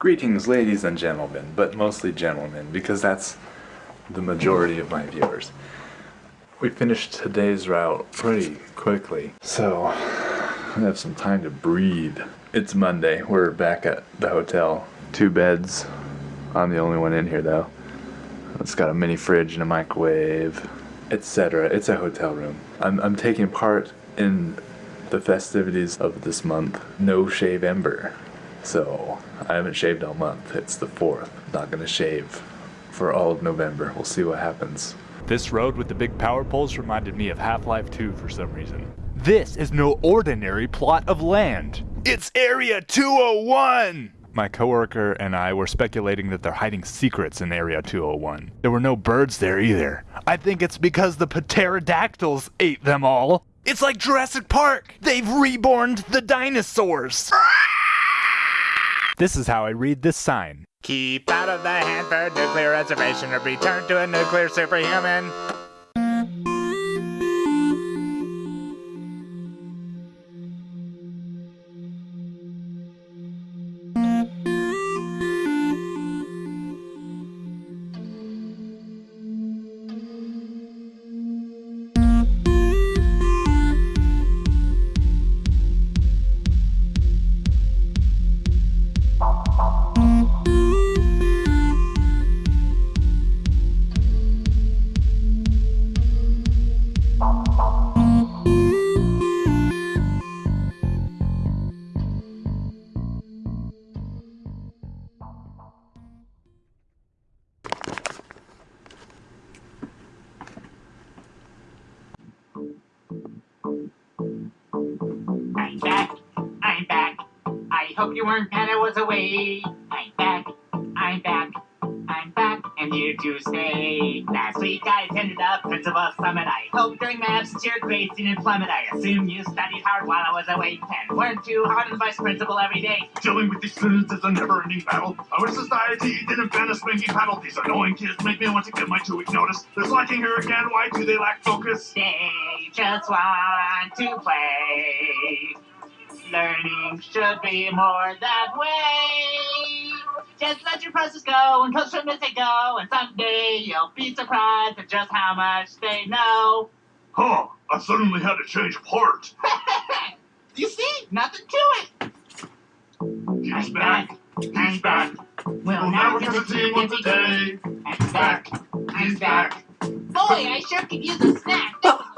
Greetings, ladies and gentlemen, but mostly gentlemen, because that's the majority of my viewers. We finished today's route pretty quickly, so I have some time to breathe. It's Monday. We're back at the hotel. Two beds. I'm the only one in here, though. It's got a mini fridge and a microwave, etc. It's a hotel room. I'm, I'm taking part in the festivities of this month, No Shave November. So I haven't shaved all month. It's the 4th. Not gonna shave for all of November. We'll see what happens. This road with the big power poles reminded me of Half-Life 2 for some reason. This is no ordinary plot of land. It's Area 201! My coworker and I were speculating that they're hiding secrets in Area 201. There were no birds there either. I think it's because the pterodactyls ate them all. It's like Jurassic Park! They've reborned the dinosaurs! Ah! This is how I read this sign. Keep out of the Hanford nuclear reservation or return to a nuclear superhuman. I hope you weren't mad I was away. I'm back. I'm back. I'm back and here to stay. Last week I attended a principal summit. I hope during my absence your grades didn't plummet. I assume you studied hard while I was away and weren't too hard on vice principal every day. Dealing with these students is a never-ending battle. Our society didn't ban a spanking paddle. These annoying kids make me want to give my two-week notice. They're slacking here again. Why do they lack focus? They just want to play. Learning should be more that way. Just let your process go and coach them as they go, and someday you'll be surprised at just how much they know. Huh, I suddenly had to change part. you see, nothing to it. He's I'm back. He's back. We'll, We'll never get a team once a day. I'm back. He's back. Boy, I sure could use a snack.